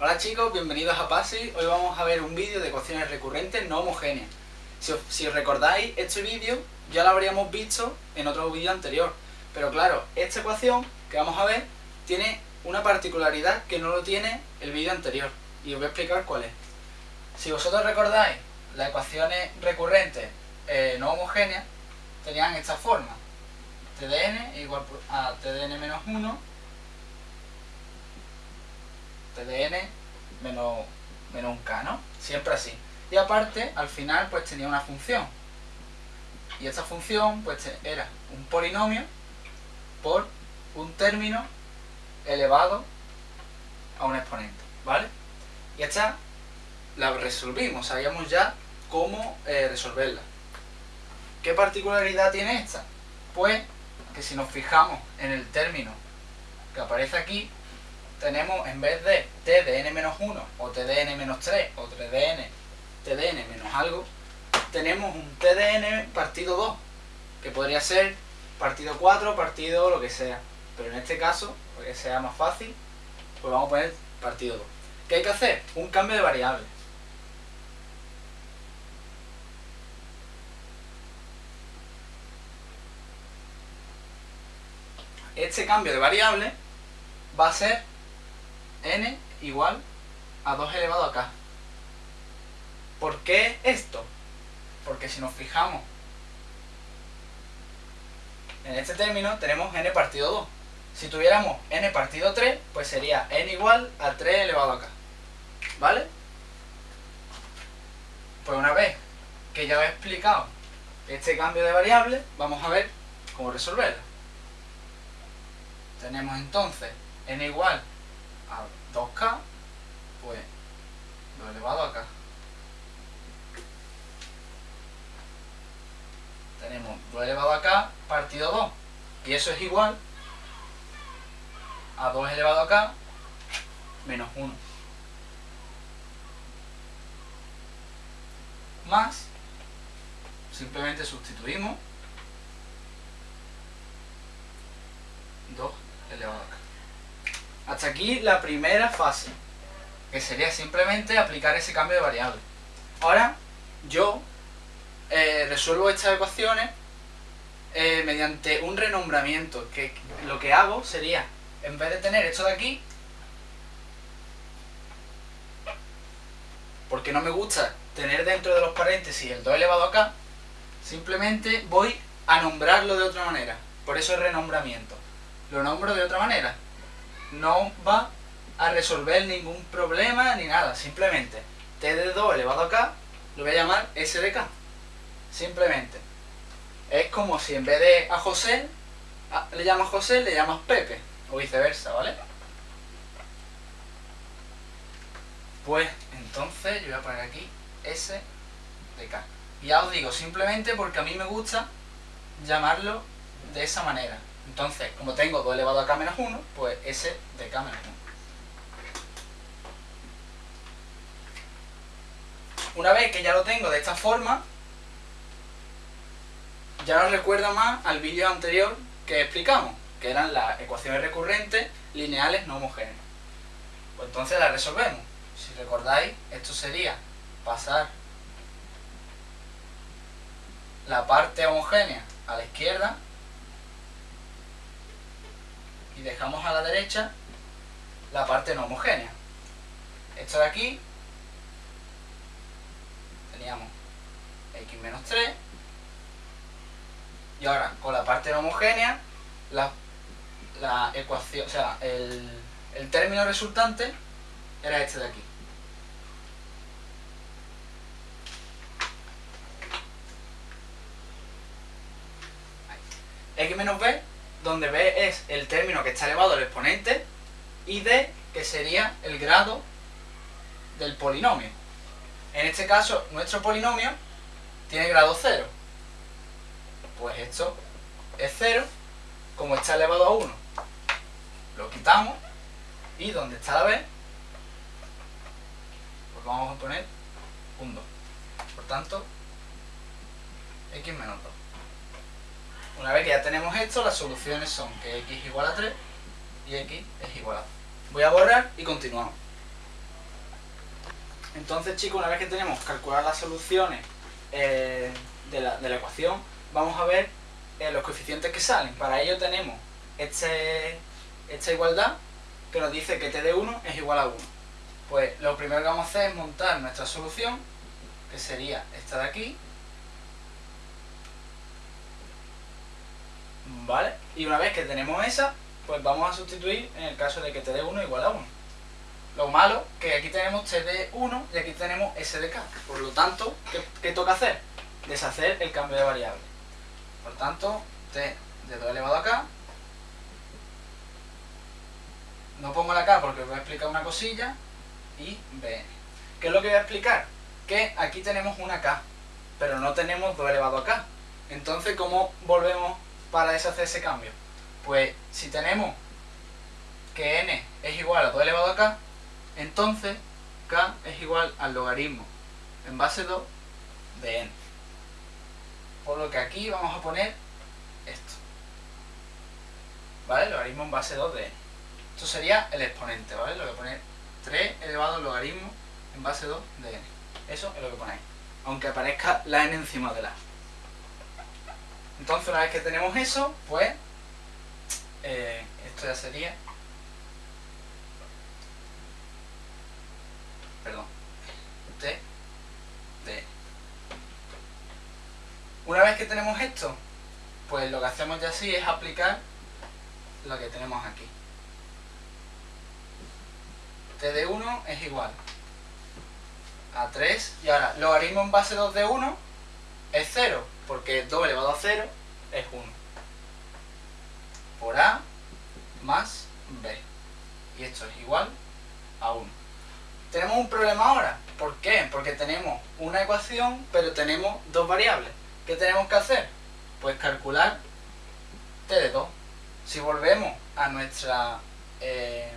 Hola chicos, bienvenidos a PASI. Hoy vamos a ver un vídeo de ecuaciones recurrentes no homogéneas. Si recordáis, este vídeo ya lo habríamos visto en otro vídeo anterior. Pero claro, esta ecuación que vamos a ver tiene una particularidad que no lo tiene el vídeo anterior. Y os voy a explicar cuál es. Si vosotros recordáis, las ecuaciones recurrentes eh, no homogéneas tenían esta forma. TDN igual a TDN menos 1 TDN menos, menos un K, ¿no? Siempre así. Y aparte, al final, pues tenía una función. Y esta función, pues era un polinomio por un término elevado a un exponente, ¿vale? Y esta la resolvimos, sabíamos ya cómo eh, resolverla. ¿Qué particularidad tiene esta? Pues que si nos fijamos en el término que aparece aquí, tenemos en vez de t de n-1 o t de n-3 o t de n, t de n menos algo, tenemos un t de n partido 2, que podría ser partido 4, partido lo que sea. Pero en este caso, para que sea más fácil, pues vamos a poner partido 2. ¿Qué hay que hacer? Un cambio de variable. Este cambio de variable va a ser n igual a 2 elevado a k. ¿Por qué esto? Porque si nos fijamos en este término tenemos n partido 2. Si tuviéramos n partido 3, pues sería n igual a 3 elevado a k. ¿Vale? Pues una vez que ya he explicado este cambio de variable, vamos a ver cómo resolverlo. Tenemos entonces n igual a 2k, pues lo elevado acá. Tenemos 2 elevado a k partido 2. Y eso es igual a 2 elevado a k menos 1. Más, simplemente sustituimos 2 elevado a k. Hasta aquí la primera fase, que sería simplemente aplicar ese cambio de variable. Ahora, yo eh, resuelvo estas ecuaciones eh, mediante un renombramiento, que lo que hago sería, en vez de tener esto de aquí, porque no me gusta tener dentro de los paréntesis el 2 elevado a k, simplemente voy a nombrarlo de otra manera. Por eso el renombramiento. Lo nombro de otra manera no va a resolver ningún problema ni nada. Simplemente t de 2 elevado a k lo voy a llamar s de k. Simplemente. Es como si en vez de a José le llamas José, le llamas Pepe. O viceversa, ¿vale? Pues entonces yo voy a poner aquí s de k. Ya os digo, simplemente porque a mí me gusta llamarlo de esa manera. Entonces, como tengo 2 elevado a k menos 1, pues s de k menos 1. Una vez que ya lo tengo de esta forma, ya nos recuerda más al vídeo anterior que explicamos, que eran las ecuaciones recurrentes lineales no homogéneas. Pues entonces las resolvemos. Si recordáis, esto sería pasar la parte homogénea a la izquierda y dejamos a la derecha la parte no homogénea. Esto de aquí teníamos x menos 3 y ahora con la parte no homogénea la, la ecuación, o sea, el, el término resultante era este de aquí. x menos b donde b es el término que está elevado al exponente y d que sería el grado del polinomio. En este caso, nuestro polinomio tiene grado 0. Pues esto es 0, como está elevado a 1, lo quitamos y donde está la b, pues vamos a poner un 2. Por tanto, x menos 2. Una vez que ya tenemos esto, las soluciones son que x es igual a 3 y x es igual a 2. Voy a borrar y continuamos. Entonces, chicos, una vez que tenemos calculadas las soluciones eh, de, la, ecuación, vamos a ver eh, los coeficientes que salen. Para ello tenemos este, esta igualdad que nos dice que t de 1 es igual a 1. Pues lo primero que vamos a hacer es montar nuestra solución, que sería esta de aquí. ¿Vale? Y una vez que tenemos esa, pues vamos a sustituir en el caso de que t de 1 igual a 1. Lo malo que aquí tenemos t de 1 y aquí tenemos s de k. Por lo tanto, ¿qué, toca hacer? Deshacer el cambio de variable. Por tanto, t de 2 elevado a k. No pongo la k porque os voy a explicar una cosilla. Y b. ¿Qué es lo que voy a explicar? Que aquí tenemos una k, pero no tenemos 2 elevado a k. Entonces, ¿cómo volvemos para deshacer ese cambio? Pues si tenemos que n es igual a 2 elevado a k, entonces, k es igual al logaritmo en base 2 de n. Por lo que aquí vamos a poner esto. ¿Vale? Logaritmo en base 2 de n. Esto sería el exponente, ¿vale? Lo que poner 3 elevado al logaritmo en base 2 de n. Eso es lo que ponéis. Aunque aparezca la n encima de la. Entonces, una vez que tenemos eso, pues eh, esto ya sería perdón, T, D. Una vez que tenemos esto, pues lo que hacemos ya así es aplicar lo que tenemos aquí. T de 1 es igual a 3 y ahora logaritmo en base 2 de 1 es 0 porque 2 elevado a 0 es 1 por A más B y esto es igual a 1 tenemos un problema ahora. ¿Por qué? Porque tenemos una ecuación, pero tenemos dos variables. ¿Qué tenemos que hacer? Pues calcular t de 2. Si volvemos a nuestra eh,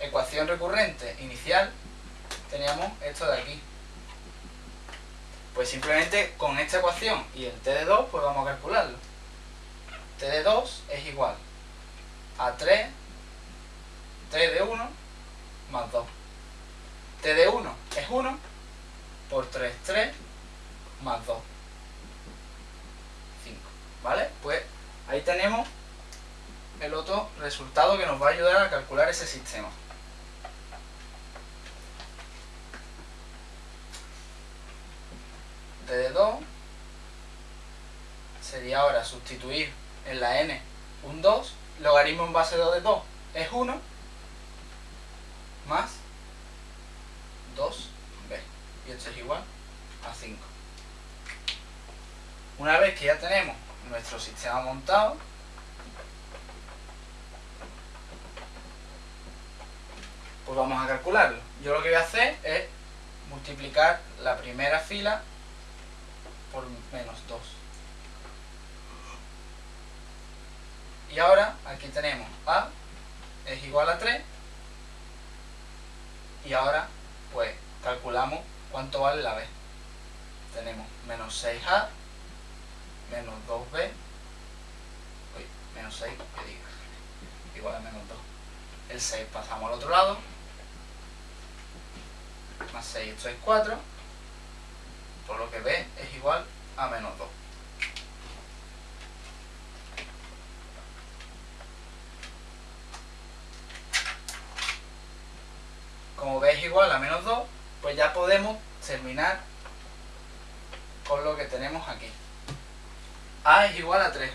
ecuación recurrente inicial, teníamos esto de aquí. Pues simplemente con esta ecuación y el t de 2, pues vamos a calcularlo. t de 2 es igual a 3, t de 1 más 2 t de 1 es 1 por 3, 3 más 2, 5. ¿Vale? Pues ahí tenemos el otro resultado que nos va a ayudar a calcular ese sistema. De 2 sería ahora sustituir en la n un 2, logaritmo en base 2 de 2 es 1, más 2b. Y esto es igual a 5. Una vez que ya tenemos nuestro sistema montado, pues vamos a calcularlo. Yo lo que voy a hacer es multiplicar la primera fila por menos 2. Y ahora aquí tenemos A es igual a 3 y ahora pues calculamos cuánto vale la b. Tenemos menos 6a, menos 2b, uy, menos 6, que diga, igual a menos 2. El 6 pasamos al otro lado, más 6, esto es 4, por lo que b es igual a menos 2. como b es igual a menos 2, pues ya podemos terminar con lo que tenemos aquí. a es igual a 3.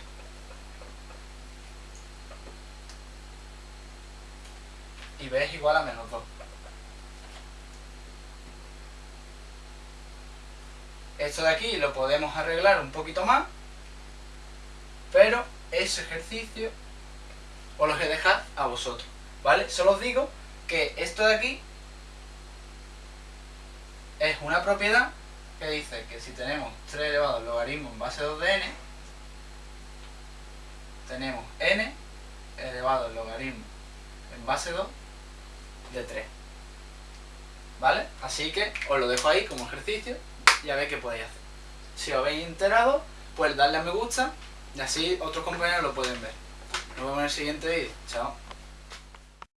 Y b es igual a menos 2. Esto de aquí lo podemos arreglar un poquito más, pero ese ejercicio os lo a dejar a vosotros, ¿vale? Solo os digo que esto de aquí es una propiedad que dice que si tenemos 3 elevado al logaritmo en base 2 de n, tenemos n elevado al logaritmo en base 2 de 3. ¿Vale? Así que os lo dejo ahí como ejercicio y a ver qué podéis hacer. Si os habéis enterado, pues darle a me gusta y así otros compañeros lo pueden ver. Nos vemos en el siguiente vídeo. Chao.